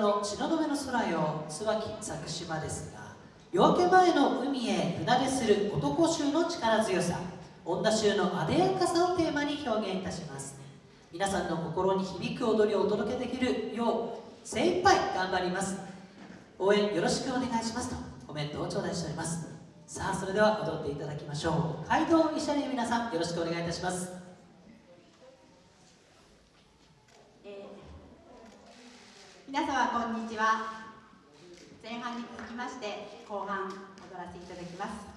の東雲の空よ椿作島ですが夜明け前の海へ船出する男衆の力強さ女衆のあでやかさをテーマに表現いたします。皆さんの心に響く踊りをお届けできるよう精一杯頑張ります。応援よろしくお願いしますとコメントを頂戴しております。さあそれでは踊っていただきましょう。街道医者に皆さんよろしくお願いいたします。皆様こんにちは。前半に続きまして後半踊らせていただきます。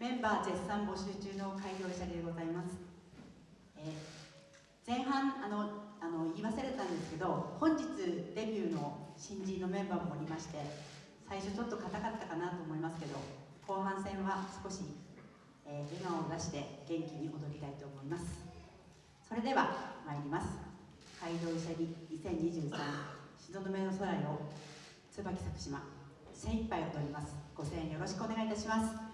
メンバー絶賛募集中の開業者でございます、えー、前半あのあの言い忘れたんですけど本日デビューの新人のメンバーもおりまして最初ちょっと硬かったかなと思いますけど後半戦は少し、えー、笑顔を出して元気に踊りたいと思います。それでは参ります。街道医者に2023東雲の空よ椿作島精一杯踊ります。ご声援よろしくお願いいたします。